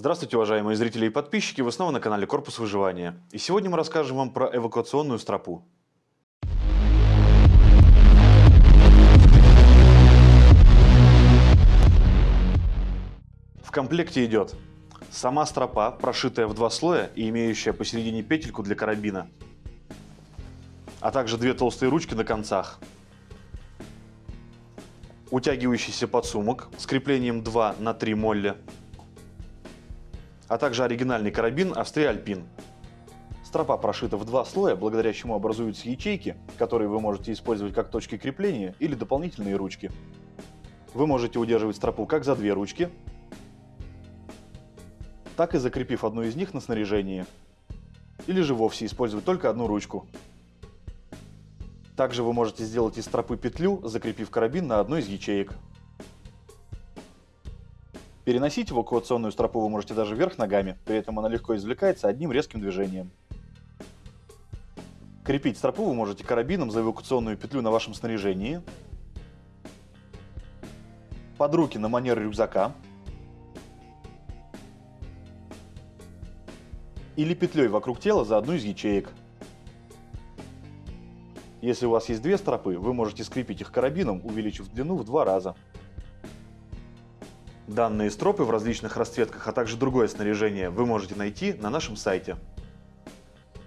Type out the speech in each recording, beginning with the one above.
Здравствуйте, уважаемые зрители и подписчики! Вы снова на канале Корпус Выживания. И сегодня мы расскажем вам про эвакуационную стропу. В комплекте идет сама стропа, прошитая в два слоя и имеющая посередине петельку для карабина, а также две толстые ручки на концах, утягивающийся подсумок с креплением 2 на 3 молля, а также оригинальный карабин Австрия-Альпин. Стропа прошита в два слоя, благодаря чему образуются ячейки, которые вы можете использовать как точки крепления или дополнительные ручки. Вы можете удерживать стропу как за две ручки, так и закрепив одну из них на снаряжении. Или же вовсе использовать только одну ручку. Также вы можете сделать из стропы петлю, закрепив карабин на одной из ячеек. Переносить эвакуационную стропу вы можете даже вверх ногами, при этом она легко извлекается одним резким движением. Крепить стропу вы можете карабином за эвакуационную петлю на вашем снаряжении, под руки на манер рюкзака или петлей вокруг тела за одну из ячеек. Если у вас есть две стропы, вы можете скрепить их карабином, увеличив длину в два раза. Данные стропы в различных расцветках, а также другое снаряжение вы можете найти на нашем сайте.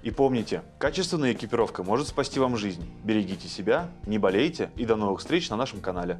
И помните, качественная экипировка может спасти вам жизнь. Берегите себя, не болейте и до новых встреч на нашем канале.